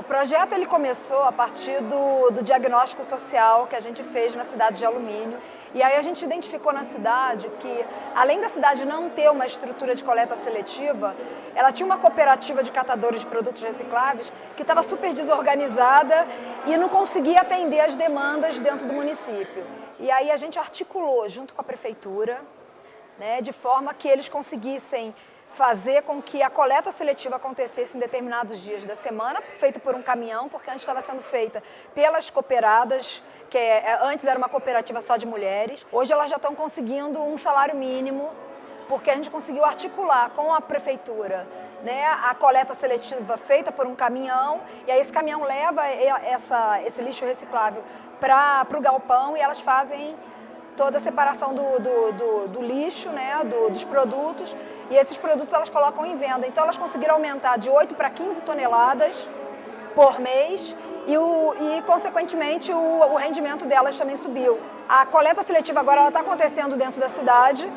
O projeto ele começou a partir do, do diagnóstico social que a gente fez na cidade de Alumínio. E aí a gente identificou na cidade que, além da cidade não ter uma estrutura de coleta seletiva, ela tinha uma cooperativa de catadores de produtos recicláveis que estava super desorganizada e não conseguia atender as demandas dentro do município. E aí a gente articulou junto com a prefeitura, né, de forma que eles conseguissem fazer com que a coleta seletiva acontecesse em determinados dias da semana, feito por um caminhão, porque antes estava sendo feita pelas cooperadas, que é, é, antes era uma cooperativa só de mulheres. Hoje elas já estão conseguindo um salário mínimo, porque a gente conseguiu articular com a prefeitura né, a coleta seletiva feita por um caminhão, e aí esse caminhão leva essa, esse lixo reciclável para o galpão e elas fazem toda a separação do, do, do, do lixo, né, dos produtos, e esses produtos elas colocam em venda. Então elas conseguiram aumentar de 8 para 15 toneladas por mês e, o, e consequentemente, o, o rendimento delas também subiu. A coleta seletiva agora está acontecendo dentro da cidade,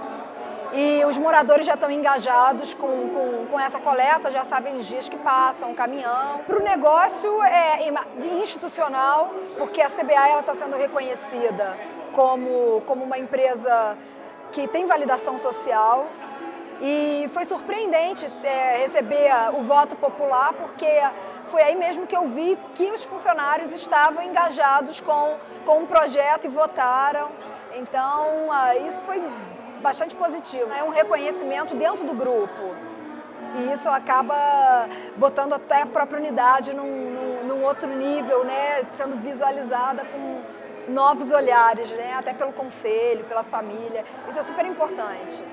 e os moradores já estão engajados com, com, com, essa coleta, já sabem os dias que passam, o caminhão. Para o negócio é institucional, porque a CBA está sendo reconhecida como, como uma empresa que tem validação social e foi surpreendente é, receber o voto popular, porque foi aí mesmo que eu vi que os funcionários estavam engajados com, com o um projeto e votaram. Então, isso foi bastante positivo. É um reconhecimento dentro do grupo. E isso acaba botando até a própria unidade num, num, num outro nível, né? sendo visualizada com novos olhares, né? até pelo conselho, pela família. Isso é super importante.